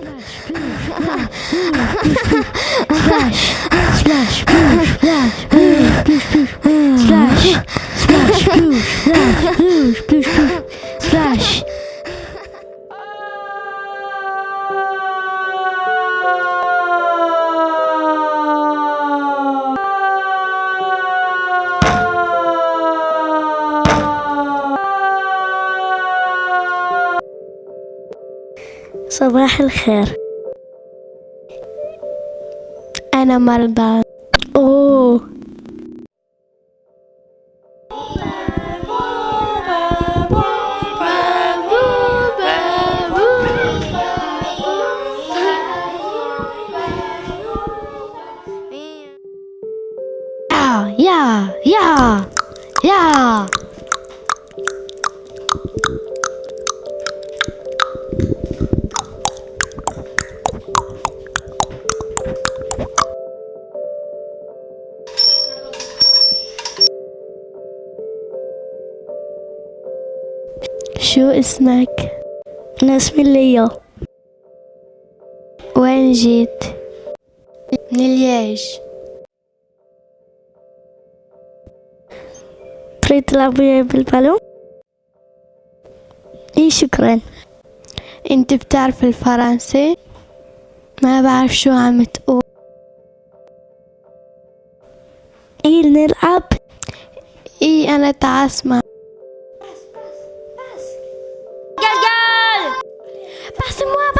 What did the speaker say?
splash, splash, splash, splash. صباح الخير. أنا مرضى. يا شو اسمك؟ أنا اسمي ليا وين جيت؟ من الياج تريد تلعب وياي بالبالون؟ إي شكرا أنت بتعرف الفرنسي؟ ما بعرف شو عم تقول إي نلعب إي أنا تعال اسمع semua